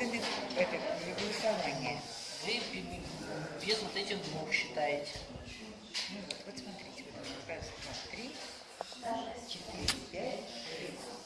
Это голосование. Вы без вот этих двух считаете. Ну вот, вот смотрите, вот раз, два, три, четыре, пять, шесть.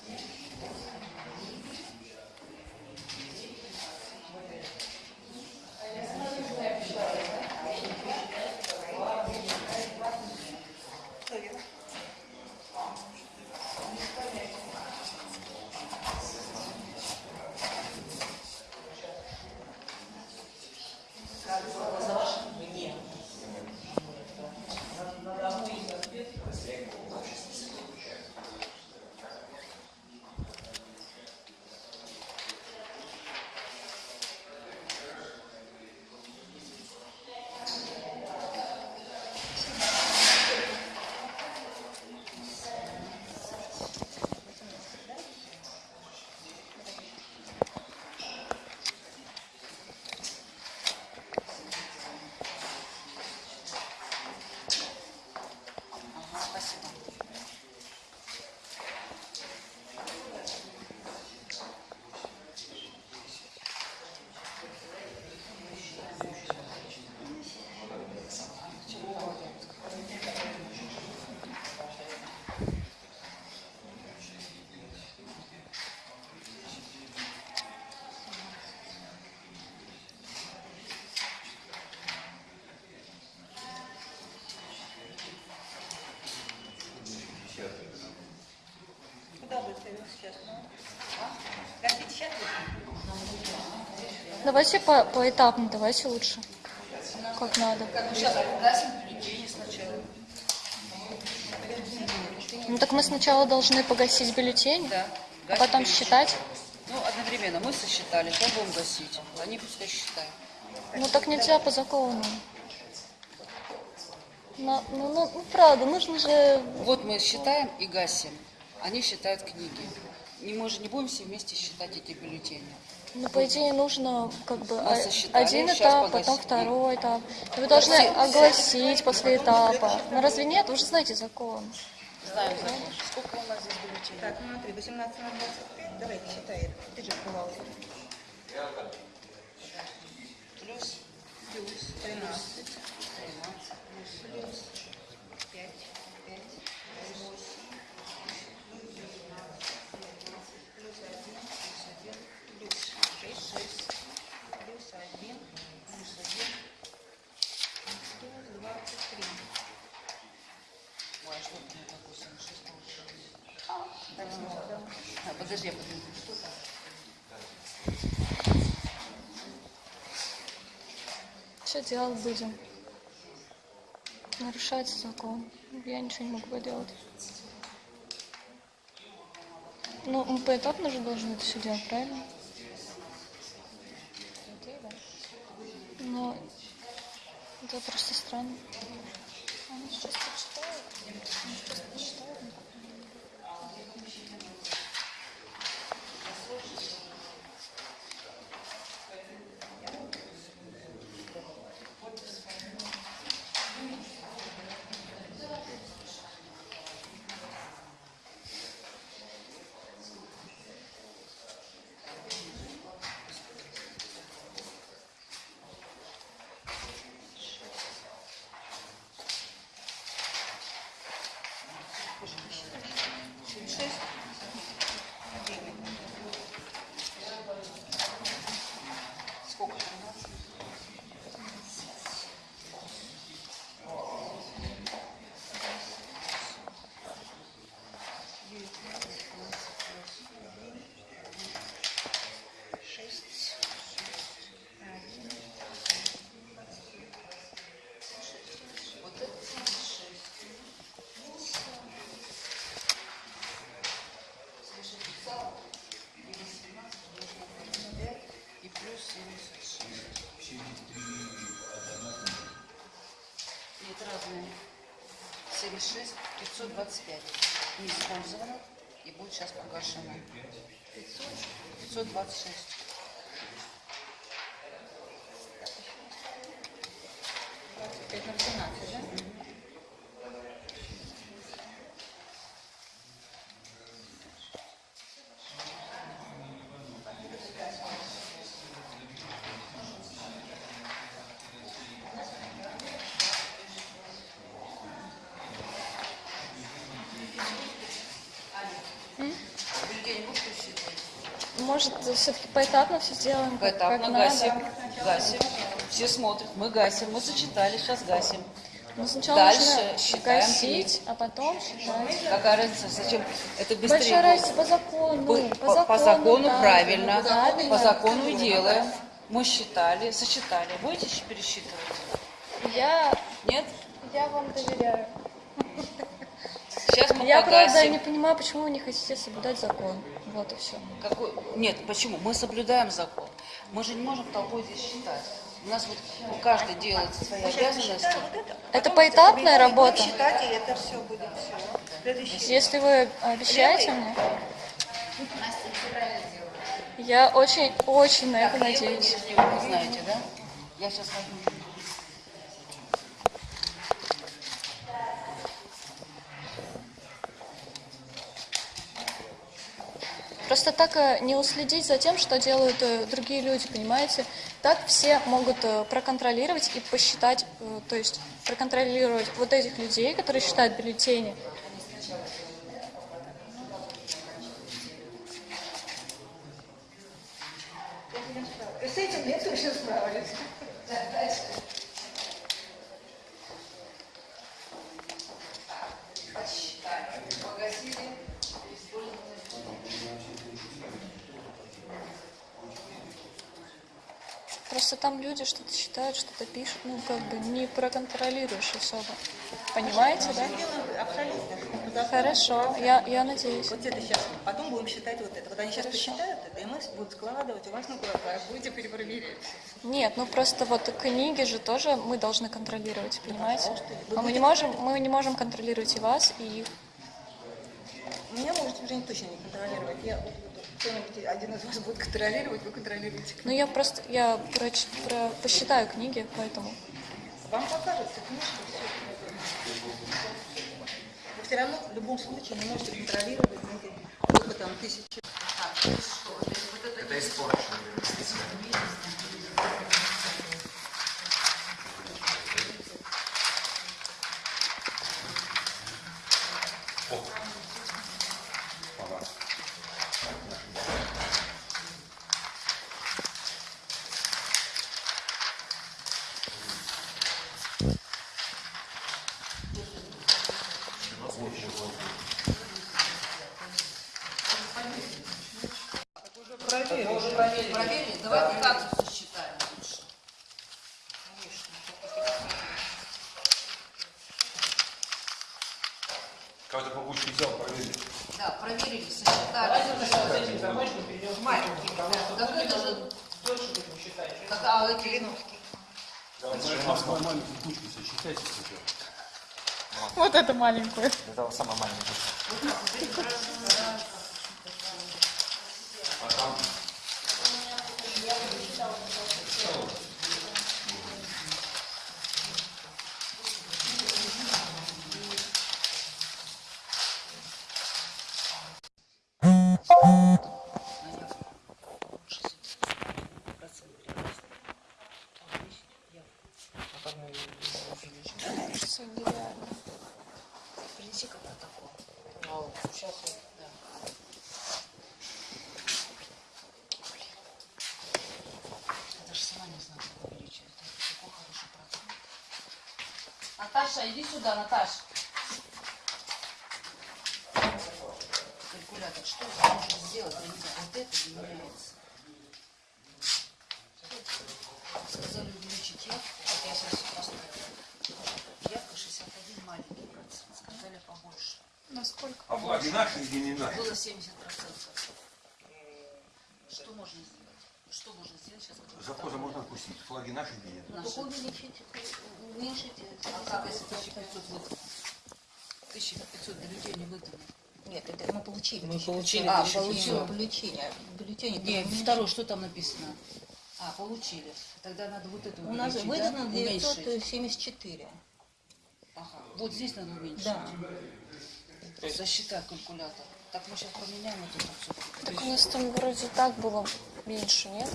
Давайте по поэтапно, давайте лучше. Как надо. Ну, сейчас погасим бюллетени сначала. Ну так мы сначала должны погасить бюллетень, Да. а потом бюллетени. считать. Ну, одновременно мы сосчитали, то будем гасить. Они пускай считают. Ну так нельзя по закону. На- ну, ну, ну, правда, нужно же... Вот мы считаем и гасим. Они считают книги. Не, мы же не будем все вместе считать эти бюллетени. Ну, по идее, нужно как бы один этап, потом второй этап. И вы должны огласить после этапа. Ну разве нет? Вы же знаете закон. Знаем закон. Сколько у нас здесь бюллетеней? Так, ну смотри, 18 на 25, давайте считай. Ты же бухгалтер. Плюс Плюс 13. 13 плюс 5, 5, 8, плюс 1, плюс 1, плюс 6, 6, плюс 1, плюс 1, плюс 23. Ой, а что у меня так 86 получилось? А, подожди, я подожди. Что там? Делать будем? Нарушается закон. Я ничего не могу поделать. Ну, мы поэтапно же должны это все делать, правильно? Но это просто странно. Они сейчас почитают. Они сейчас почитают. Сколько там у нас? Шесть, один, Вот это 76. Слушай, писала? И 18 умножить на 5 и плюс 76. И это разные. 76, 525 не использовано и будет сейчас погашено. 500, 526. пять Может, все-таки поэтапно все сделаем? Поэтапно как гасим. Надо. Гасим. Все смотрят. Мы гасим. Мы сочетали, сейчас гасим. Но сначала Дальше нужно считаем гасить, а потом считать. Какая разница? Зачем? Это быстрее. Большая разница по закону. По, по, по закону, да, правильно. Да, по закону и делаем. Мы считали, сочетали. Будете пересчитывать? Я... Нет? Я вам доверяю. Я, правда, погасим. не понимаю, почему вы не хотите соблюдать закон. Вот и все. Какой? Нет, почему? Мы соблюдаем закон. Мы же не можем толпой здесь считать. У нас вот каждый делает свои обязанности. Это поэтапная работа? Считать, и это все будет все. Если вы обещаете мне, я очень, очень на это надеюсь. Если вы знаете, да? Я сейчас возьму. Просто так э, не уследить за тем, что делают э, другие люди, понимаете? Так все могут э, проконтролировать и посчитать, то есть проконтролировать вот этих людей, которые считают бюллетени. С этим я точно справлюсь. Подсчитали, погасили, использовали. Просто там люди что-то считают, что-то пишут, ну как бы не проконтролируешь особо. Понимаете, да? Абсолютно. Хорошо, я, я надеюсь. Вот это сейчас, потом будем считать вот это. Вот они сейчас посчитают это, и мы будем складывать у вас на кулаках, будете перепроверять. Нет, ну просто вот книги же тоже мы должны контролировать, понимаете? А мы не можем, мы не можем контролировать и вас, и их. Меня можете уже точно не контролировать. Я кто-нибудь один из вас будет контролировать, вы контролируете. Ну я просто, я проч- про- посчитаю книги, поэтому. Вам покажется книжка, все. Вы все равно в любом случае не можете контролировать эти, сколько там тысячи. Это испорчено. Проверили? Давайте как сосчитаем лучше. Кого-то побучку взял, проверили. Да, проверили, сосчитали. Маленький. Так это же... Так, а эти... маленькую кучку сосчитайте сначала. Вот это маленькую. Это самая маленькая. Я... Да. Я даже сама не знаю, как увеличивать. Это такой хороший протокол. Наташа, иди сюда, Наташа. Калькулятор, что можно сделать? Вот это не меняется. Сказали увеличить явку. Вот я сейчас поставлю. Явка 61 маленький процент. Сказали побольше. Насколько? А флаги наши или не наши? Было 70 процентов. Что можно сделать? Что можно сделать сейчас? Завхоза можно отпустить. Флаги наши или нет? Наши. Увеличить, уменьшить. А как если 1500 выдано? 1500 бюллетеней выдано. Нет, это мы получили. Мы получили А, пятьсот. бюллетени. Бюллетени. Не, второй, что там написано? А, получили. Тогда надо вот это У нас выдано да? Уменьшить. 974. Ага. Вот здесь надо уменьшить. Да. Засчитай калькулятор. Так мы сейчас поменяем вот это все. Так у нас там вроде так было меньше, нет?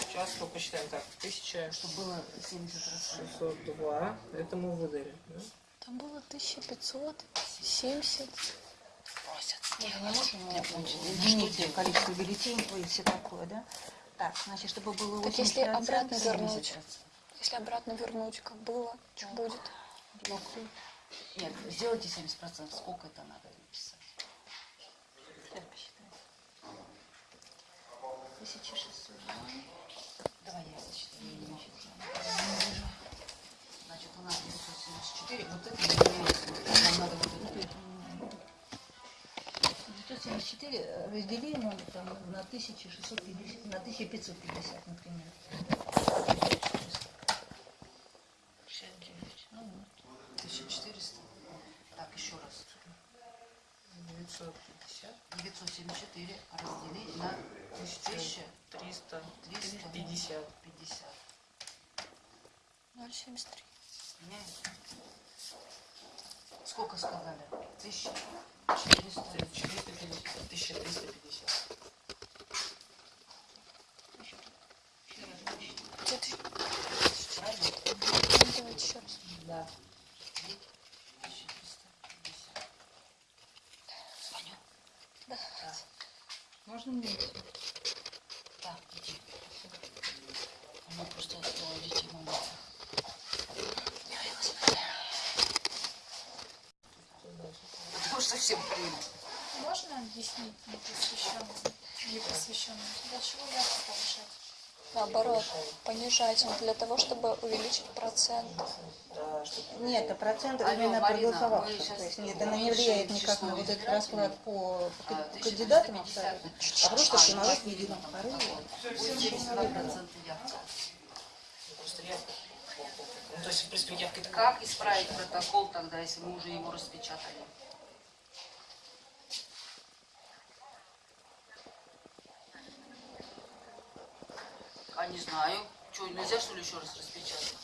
Сейчас мы посчитаем так. 1602. Чтобы было 70%. Это мы выдали. да? Там было 1570. Просят. Мы не можем ну, изменить количество бюллетеней и все такое, да? Так, значит, чтобы было 80%. Так если обратно 70%. вернуть, если обратно вернуть, как было, что будет? Нет, сделайте 70%. Сколько это надо написать? Сейчас посчитаем. 1600. Давай я сочетаю. я не считаю. Значит, у нас 974. Вот это не меняется. Нам надо вот это. 974 разделим там, на 1650, на 1550, например. 1400. Так, еще раз. 950, 974 разделить на 1000. 300, 300. 50. 50. 0,73. Меняется? Сколько сказали? 1400. 450, 1350. Где-то еще- Правильно? Ну, Давайте еще раз. Да. 1350. Звоню. Можно мне? Да, иди. У меня просто у детей мама. Потому что всем примут. Можно объяснить непосвященным, непосвященным, для чего явку повышать? Наоборот, понижать для того, чтобы увеличить процент. Нет, а процент Алло, именно проголосовавших. То есть нет, это не влияет никак на вот этот расклад по А, кандидатам 1350 абсолютно. А просто что народ в едином порыве. Будет 72% явка. просто явка. То есть, в принципе, явка Как исправить протокол тогда, если мы уже его распечатали? Не знаю. Что, нельзя что ли еще раз распечатать?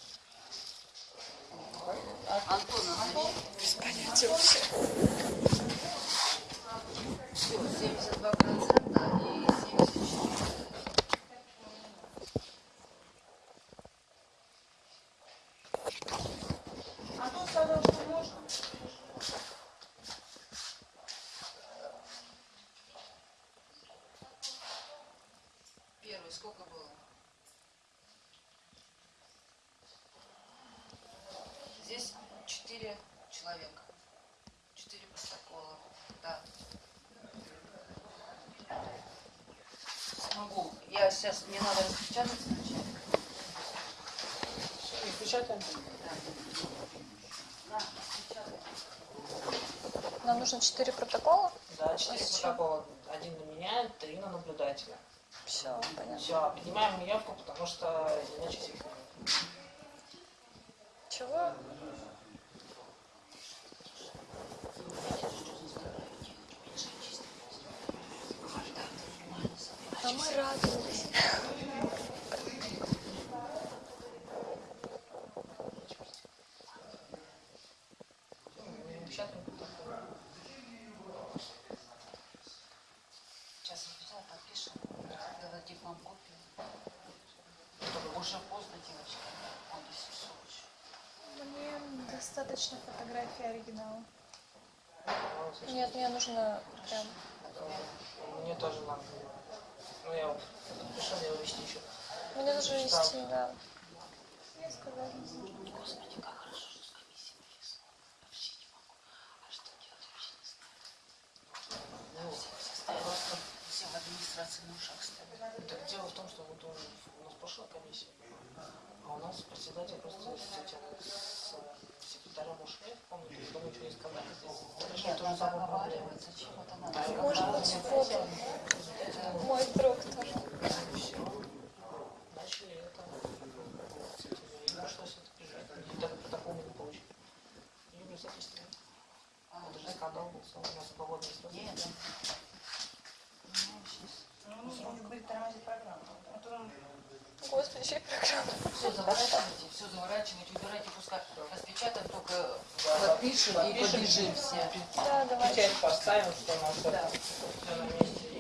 Антон, назови. Без понятия вообще. Все, 72% и 74%. Антон сказал, что можно. Первый сколько было? Здесь четыре человека. Четыре протокола. Да. Могу. Я сейчас, мне надо распечатать сначала. И печатаем. Да, распечатать. Нам нужно 4 протокола. Да, четыре протокола. Один на меня, три на наблюдателя. Все, понятно. Все, поднимаем явку, потому что иначе всех. Чего? А мы радовались. Мы печатаем протокол. Сейчас распечатать, подпишем. Дадим вам копию. Уже поздно, девочки. Он до Сысович. Мне достаточно фотографии оригинала. Нет, мне нужно прям... Мне тоже надо. Ну, я подпишу, я его вести еще. Мне нужно вести, да. Я сказала. Господи, как хорошо, что с комиссией повезло. Вообще не могу. А что делать, вообще не знаю. Ну, Все, все стоят. просто Все в администрации на ушах стоят. Так дело в том, что вот у, у нас прошла комиссия, а у нас председатель просто с этим с секретарем ушли, помните, что мы ничего не сказали здесь. Решили Нет, ту же надо самую проблему. оговаривать. Зачем это надо? Может быть, вот мой друг тоже. Все. Начали это. И пришлось это бежать. И даже протокол мы не получили. И в результате А, это же скандал был, у нас срок. Нет, Ну, он будет тормозить программу. Антон, Господи, чья программа? все заворачивайте, все заворачивайте, убирайте, пускай распечатаем, только подпишем и побежим все. Да, давай. Печать поставим, что у нас это всё на месте.